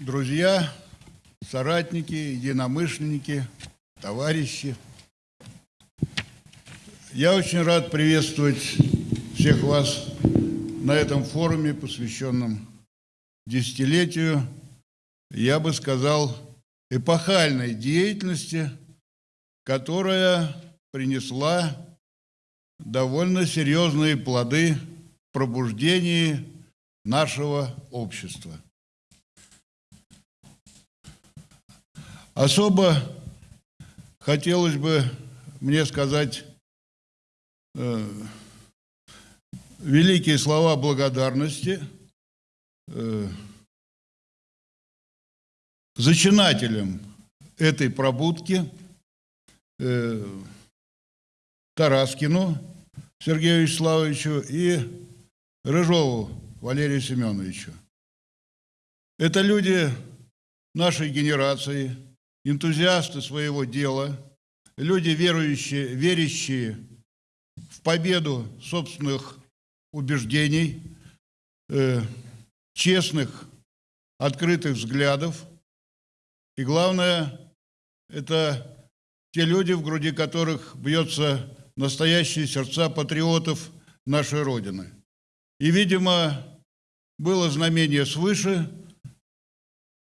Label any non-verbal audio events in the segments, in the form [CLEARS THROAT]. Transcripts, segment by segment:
друзья, соратники, единомышленники, товарищи. Я очень рад приветствовать всех вас на этом форуме, посвященном десятилетию, я бы сказал, эпохальной деятельности, которая принесла довольно серьезные плоды в пробуждении нашего общества. Особо хотелось бы мне сказать э, великие слова благодарности э, зачинателям этой пробудки э, Тараскину Сергею Вячеславовичу и Рыжову Валерию Семеновичу. Это люди нашей генерации, энтузиасты своего дела, люди, верующие, верящие в победу собственных убеждений, э, честных, открытых взглядов. И главное, это те люди, в груди которых бьется настоящие сердца патриотов нашей Родины. И, видимо, было знамение свыше,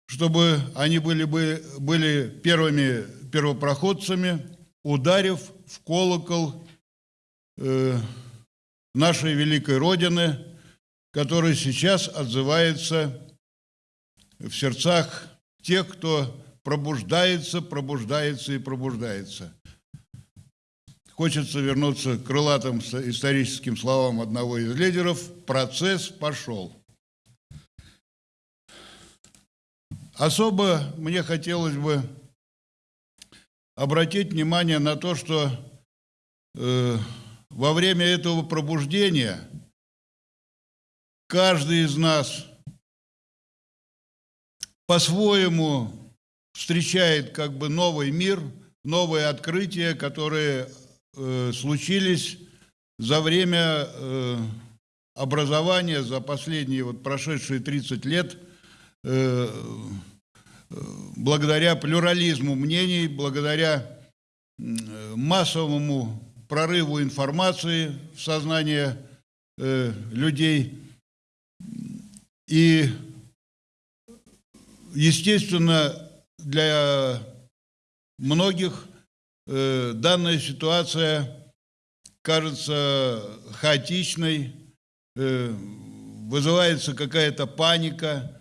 чтобы они были, бы, были первыми первопроходцами, ударив в колокол э, нашей великой Родины, который сейчас отзывается в сердцах тех, кто пробуждается, пробуждается и пробуждается. Хочется вернуться к крылатым историческим словам одного из лидеров. Процесс пошел. Особо мне хотелось бы обратить внимание на то, что э, во время этого пробуждения каждый из нас по-своему встречает как бы новый мир, новые открытия, которые э, случились за время э, образования, за последние вот прошедшие 30 лет, э, благодаря плюрализму мнений, благодаря э, массовому прорыву информации в сознание э, людей. И, естественно, для многих данная ситуация кажется хаотичной, вызывается какая-то паника,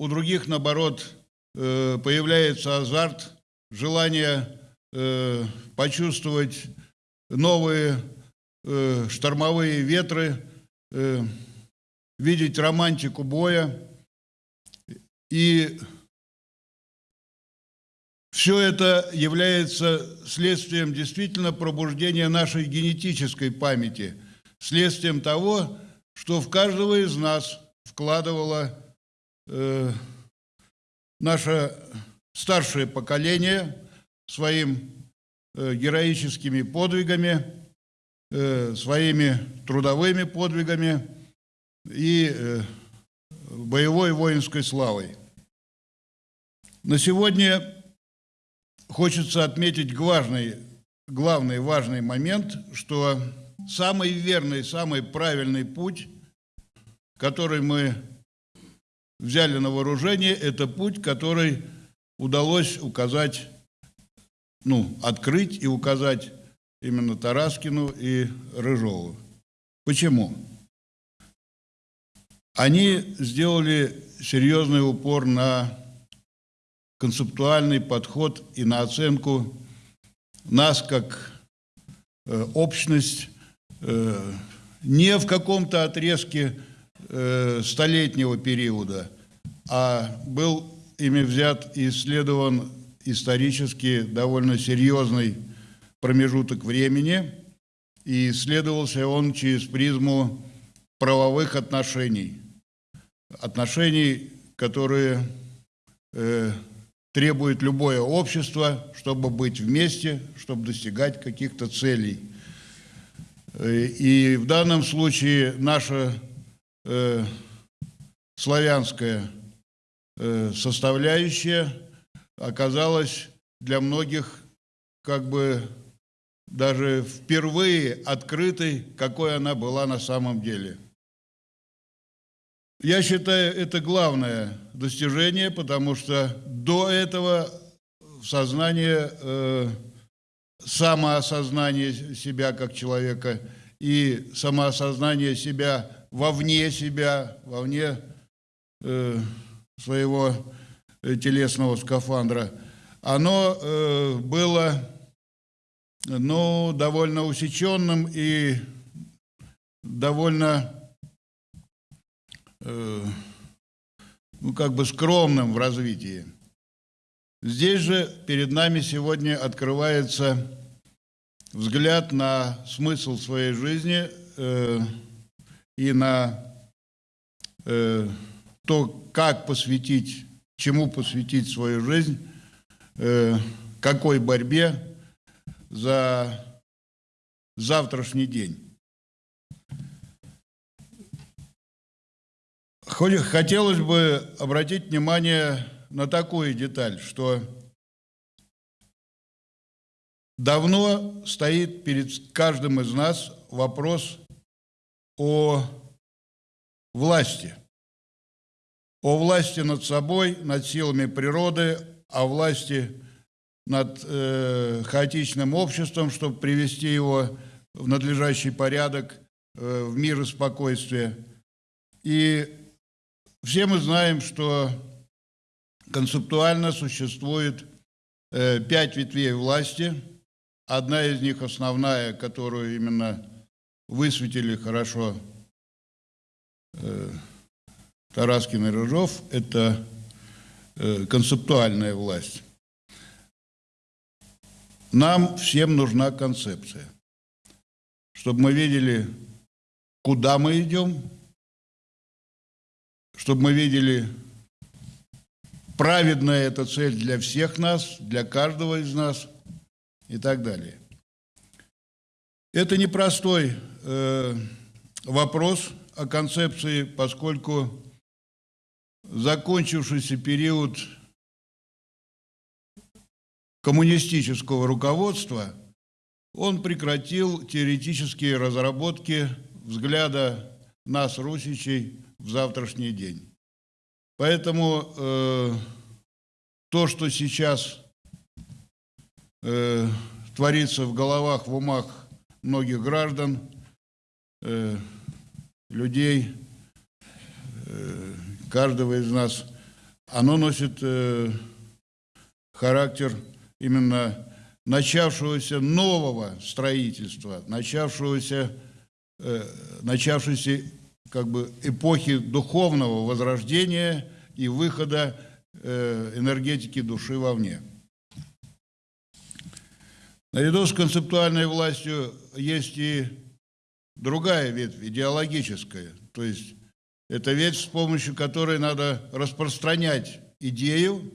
у других, наоборот, э, появляется азарт, желание э, почувствовать новые э, штормовые ветры, видеть романтику боя. И все это является следствием действительно пробуждения нашей генетической памяти, следствием того, что в каждого из нас вкладывало э, наше старшее поколение своим Э, героическими подвигами, э, своими трудовыми подвигами и э, боевой воинской славой. На сегодня хочется отметить важный, главный важный момент, что самый верный, самый правильный путь, который мы взяли на вооружение, это путь, который удалось указать ну, открыть и указать именно Тараскину и Рыжову. Почему? Они сделали серьезный упор на концептуальный подход и на оценку нас как э, общность э, не в каком-то отрезке э, столетнего периода, а был ими взят и исследован исторически довольно серьезный промежуток времени, и исследовался он через призму правовых отношений. Отношений, которые э, требует любое общество, чтобы быть вместе, чтобы достигать каких-то целей. Э, и в данном случае наша э, славянская э, составляющая оказалась для многих как бы даже впервые открытой, какой она была на самом деле. Я считаю, это главное достижение, потому что до этого сознание, э, самоосознание себя как человека и самоосознание себя вовне себя, вовне э, своего э, телесного скафандра, оно э, было ну, довольно усеченным и довольно э, ну, как бы скромным в развитии. Здесь же перед нами сегодня открывается взгляд на смысл своей жизни э, и на э, то, как посвятить, чему посвятить свою жизнь, э, какой борьбе за завтрашний день. Хотелось бы обратить внимание на такую деталь, что давно стоит перед каждым из нас вопрос о власти. О власти над собой, над силами природы, о власти над э, хаотичным обществом, чтобы привести его в надлежащий порядок, э, в мир и спокойствие. И все мы знаем, что концептуально существует э, пять ветвей власти. Одна из них основная, которую именно высветили хорошо э, Тараскин и Рыжов, это э, концептуальная власть. Нам всем нужна концепция, чтобы мы видели, куда мы идем, чтобы мы видели, праведная эта цель для всех нас, для каждого из нас и так далее. Это непростой э, вопрос о концепции, поскольку закончившийся период коммунистического руководства, он прекратил теоретические разработки взгляда нас, русичей, в завтрашний день. Поэтому э, то, что сейчас э, творится в головах, в умах многих граждан, э, людей, э, каждого из нас, оно носит э, характер именно начавшегося нового строительства, начавшегося, э, начавшейся как бы эпохи духовного возрождения и выхода э, энергетики души вовне. Наряду с концептуальной властью есть и другая ветвь, идеологическая. То есть это ветвь, с помощью которой надо распространять идею,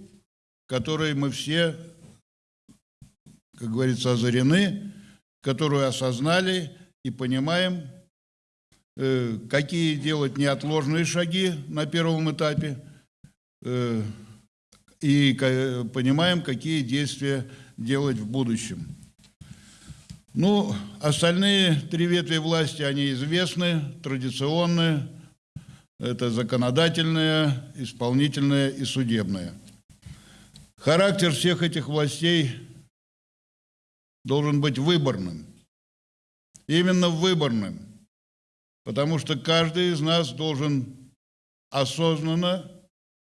которой мы все, как говорится, озарены, которую осознали и понимаем, Э, какие делать неотложные шаги на первом этапе э, и понимаем, какие действия делать в будущем. Ну, остальные три ветви власти, они известны, традиционные. Это законодательная, исполнительная и судебная. Характер всех этих властей должен быть выборным. Именно выборным – Потому что каждый из нас должен осознанно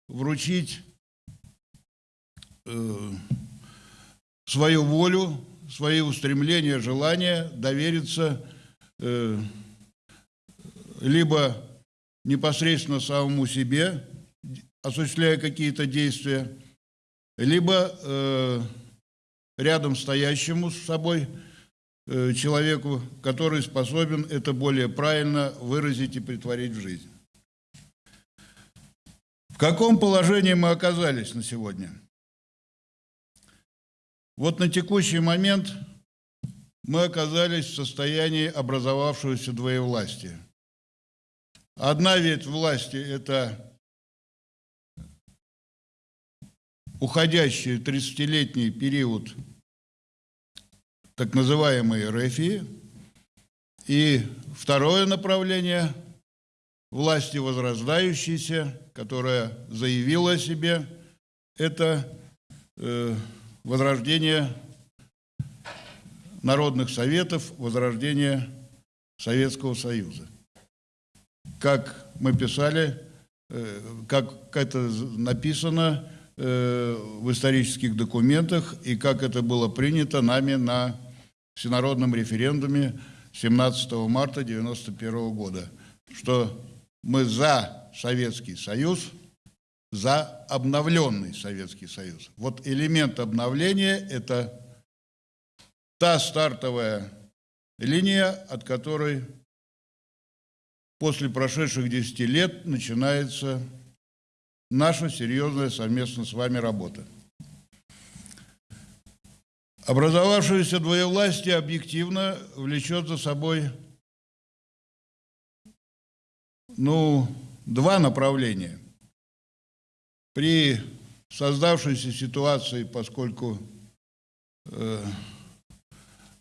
вручить э, свою волю, свои устремления, желания, довериться э, либо непосредственно самому себе, осуществляя какие-то действия, либо э, рядом стоящему с собой Э, человеку, который способен это более правильно выразить и притворить в жизнь. В каком положении мы оказались на сегодня? Вот на текущий момент мы оказались в состоянии образовавшегося двоевластия. Одна ветвь власти – это уходящий 30-летний период так называемой РФИ. И второе направление власти возрождающейся, которая заявила о себе, это э, возрождение народных советов, возрождение Советского Союза. Как мы писали, э, как это написано э, в исторических документах и как это было принято нами на всенародном референдуме 17 марта 1991 года, что мы за Советский Союз, за обновленный Советский Союз. Вот элемент обновления – это та стартовая линия, от которой после прошедших 10 лет начинается наша серьезная совместно с вами работа. Образовавшееся двоевластие объективно влечет за собой ну, два направления. При создавшейся ситуации, поскольку э,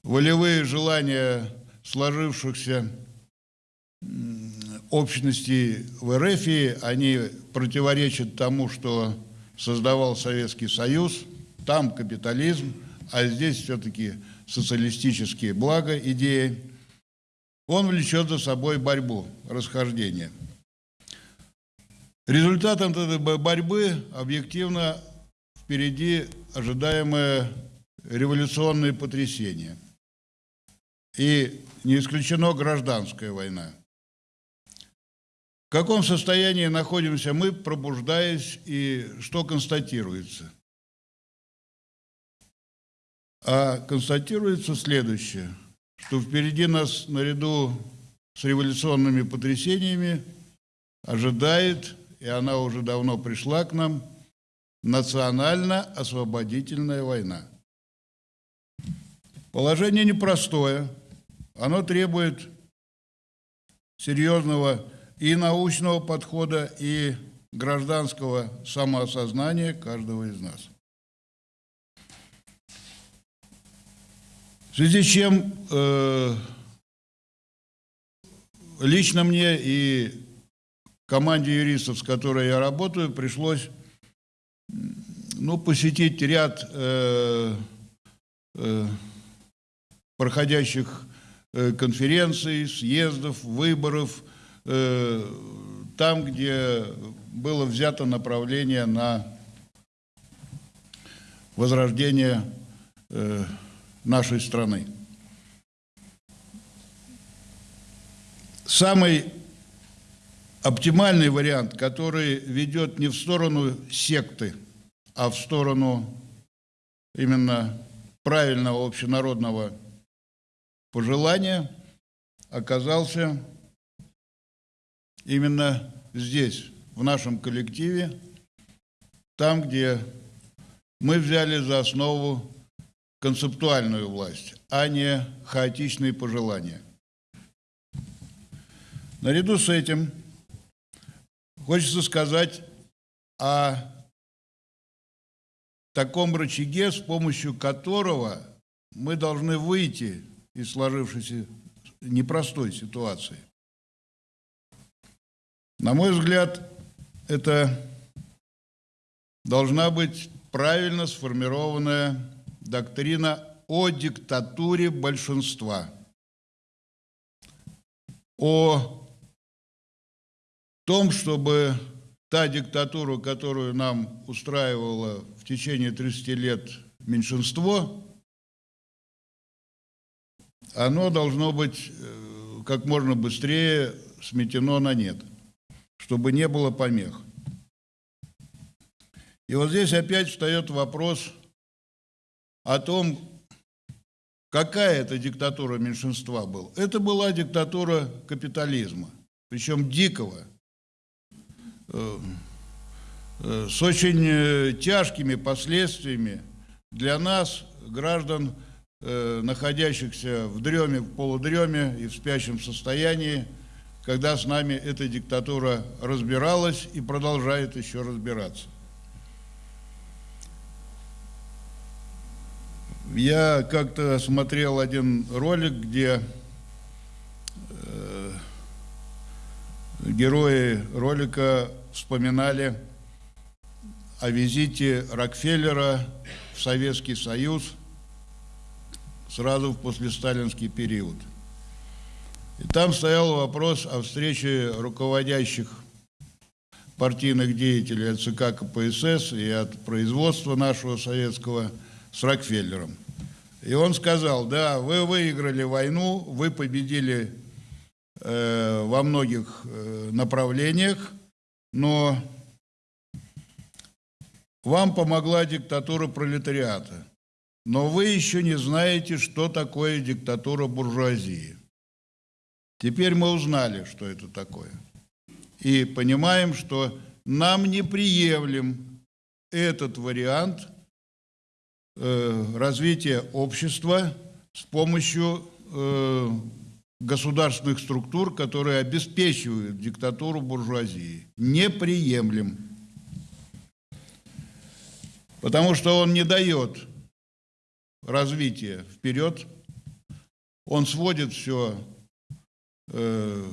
волевые желания сложившихся общности в РФ, они противоречат тому, что создавал Советский Союз, там капитализм, а здесь все-таки социалистические блага, идеи, он влечет за собой борьбу, расхождение. Результатом этой борьбы объективно впереди ожидаемое революционное потрясение. И не исключено гражданская война. В каком состоянии находимся мы, пробуждаясь, и что констатируется? А констатируется следующее, что впереди нас наряду с революционными потрясениями ожидает, и она уже давно пришла к нам, национально-освободительная война. Положение непростое – оно требует серьезного и научного подхода, и гражданского самоосознания каждого из нас. В связи с чем э, лично мне и команде юристов, с которой я работаю, пришлось ну, посетить ряд э, э, проходящих Э, конференций, съездов, выборов, э, там, где было взято направление на возрождение э, нашей страны. Самый оптимальный вариант, который ведет не в сторону секты, а в сторону именно правильного общенародного пожелания оказался именно здесь, в нашем коллективе, там, где мы взяли за основу концептуальную власть, а не хаотичные пожелания. Наряду с этим хочется сказать о таком рычаге, с помощью которого мы должны выйти из сложившейся непростой ситуации. На мой взгляд, это должна быть правильно сформированная доктрина о диктатуре большинства, о том, чтобы та диктатура, которую нам устраивало в течение 30 лет меньшинство, оно должно быть э, как можно быстрее сметено на нет, чтобы не было помех. И вот здесь опять встает вопрос о том, какая это диктатура меньшинства была. Это была диктатура капитализма, причем дикого, Э, с очень э, тяжкими последствиями для нас, граждан, э, находящихся в дреме, в полудреме и в спящем состоянии, когда с нами эта диктатура разбиралась и продолжает еще разбираться. Я как-то смотрел один ролик, где герои ролика вспоминали о визите Рокфеллера в Советский Союз сразу в послесталинский период. И там стоял вопрос о встрече руководящих партийных деятелей от ЦК КПСС и от производства нашего советского с Рокфеллером. И он сказал, да, вы выиграли войну, вы победили во многих э, направлениях, но вам помогла диктатура пролетариата. Но вы еще не знаете, что такое диктатура буржуазии. Теперь мы узнали, что это такое. И понимаем, что нам неприемлем этот вариант э, развития общества с помощью э, государственных структур, которые обеспечивают диктатуру буржуазии. Неприемлем. Потому что он не дает развития вперед, он сводит все Э,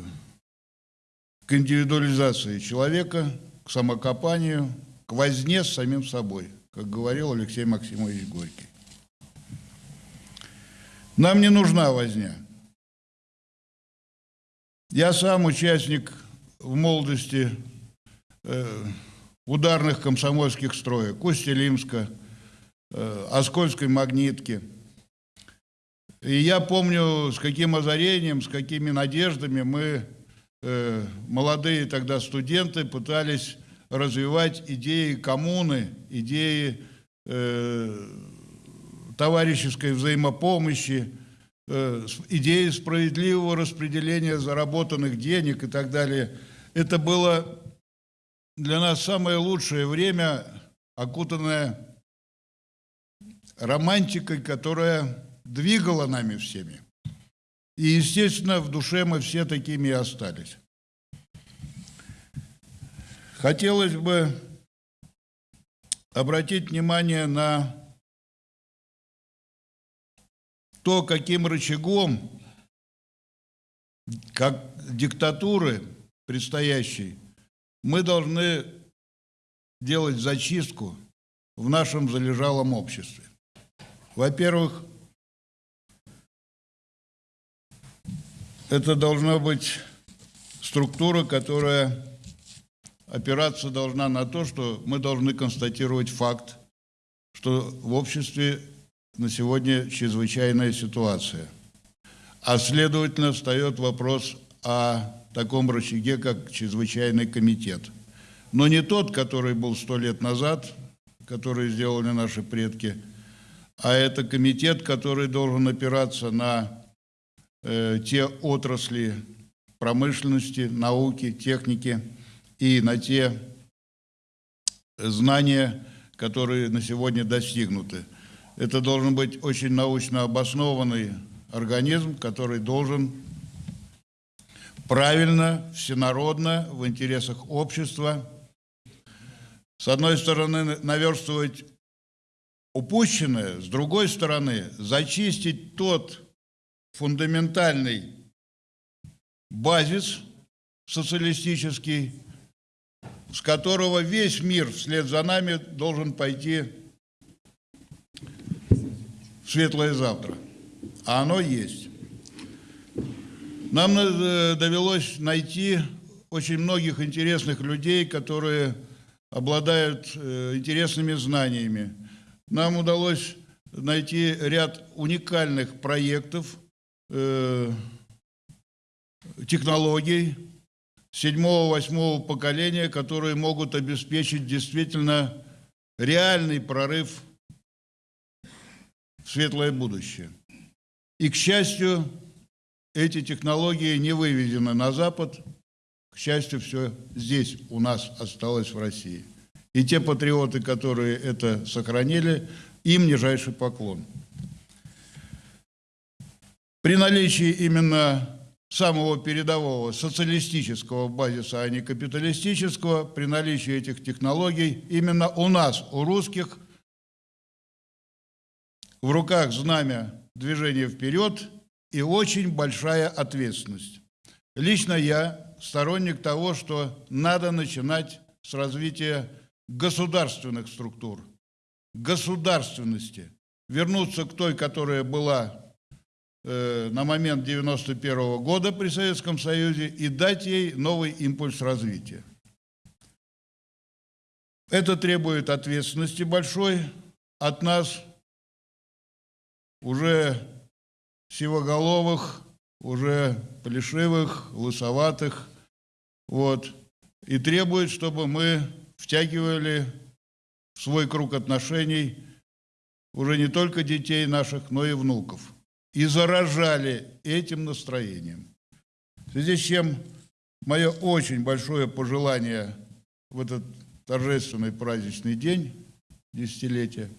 к индивидуализации человека, к самокопанию, к возне с самим собой, как говорил Алексей Максимович Горький. Нам не нужна возня. Я сам участник в молодости э, ударных комсомольских строек. Усть-Илимска, э, Оскольской магнитки – и я помню, с каким озарением, с какими надеждами мы, э, молодые тогда студенты, пытались развивать идеи коммуны, идеи э, товарищеской взаимопомощи, идеи справедливого распределения заработанных денег и так далее. Это было для нас самое лучшее время, окутанное романтикой, которая двигала нами всеми. И, естественно, в душе мы все такими и остались. Хотелось бы обратить внимание на то, каким рычагом, как диктатуры предстоящей, мы должны делать зачистку в нашем залежалом обществе. Во-первых, Это должна быть структура, которая опираться должна на то, что мы должны констатировать факт, что в обществе на сегодня чрезвычайная ситуация. А следовательно, встает вопрос о таком рычаге, как чрезвычайный комитет. Но не тот, который был сто лет назад, который сделали наши предки, а это комитет, который должен опираться на Э, те отрасли промышленности, науки, техники и на те знания, которые на сегодня достигнуты. Это должен быть очень научно обоснованный организм, который должен правильно, всенародно, в интересах общества, с одной стороны, наверстывать упущенное, с другой стороны, зачистить тот фундаментальный базис социалистический, с которого весь мир вслед за нами должен пойти светлое завтра. А оно есть. Нам э, довелось найти очень многих интересных людей, которые обладают э, интересными знаниями. Нам удалось найти ряд уникальных проектов – э, технологий седьмого-восьмого поколения, которые могут обеспечить действительно реальный прорыв светлое будущее. И, к счастью, эти технологии не выведены на Запад. К счастью, все здесь у нас осталось в России. И те патриоты, которые это сохранили, им нижайший поклон. При наличии именно самого передового социалистического базиса, а не капиталистического, при наличии этих технологий, именно у нас, у русских, в руках знамя движения вперед и очень большая ответственность. Лично я сторонник того, что надо начинать с развития государственных структур, государственности, вернуться к той, которая была э, на момент 91 -го года при Советском Союзе и дать ей новый импульс развития. Это требует ответственности большой от нас, уже сивоголовых, уже плешивых, лысоватых, вот, и требует, чтобы мы втягивали в свой круг отношений уже не только детей наших, но и внуков. И заражали этим настроением. В связи с чем мое очень большое пожелание в этот торжественный праздничный день, десятилетия,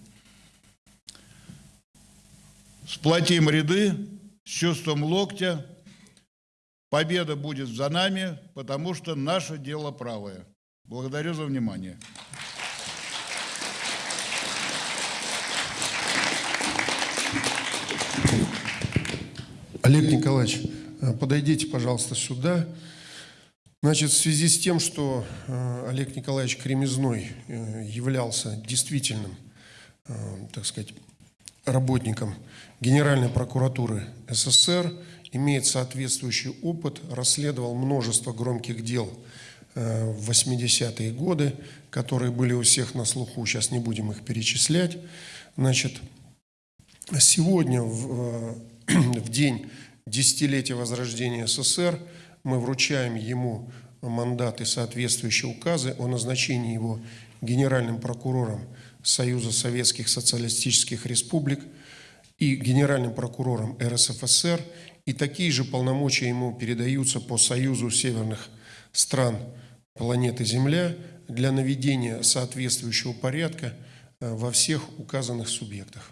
сплотим ряды с чувством локтя. Победа будет за нами, потому что наше дело правое. Благодарю за внимание. Олег Николаевич, э, подойдите, пожалуйста, сюда. Значит, в связи с тем, что э, Олег Николаевич Кремезной э, являлся действительным, так сказать, работником Генеральной прокуратуры СССР, имеет соответствующий опыт, расследовал множество громких дел в 80-е годы, которые были у всех на слуху, сейчас не будем их перечислять. Значит, сегодня в, [CLEARS THROAT] в день десятилетия возрождения СССР мы вручаем ему мандат и соответствующие указы о назначении его генеральным прокурором Союза Советских Социалистических Республик и генеральным прокурором РСФСР, и такие же полномочия ему передаются по Союзу Северных стран планеты Земля для наведения соответствующего порядка э, во всех указанных субъектах.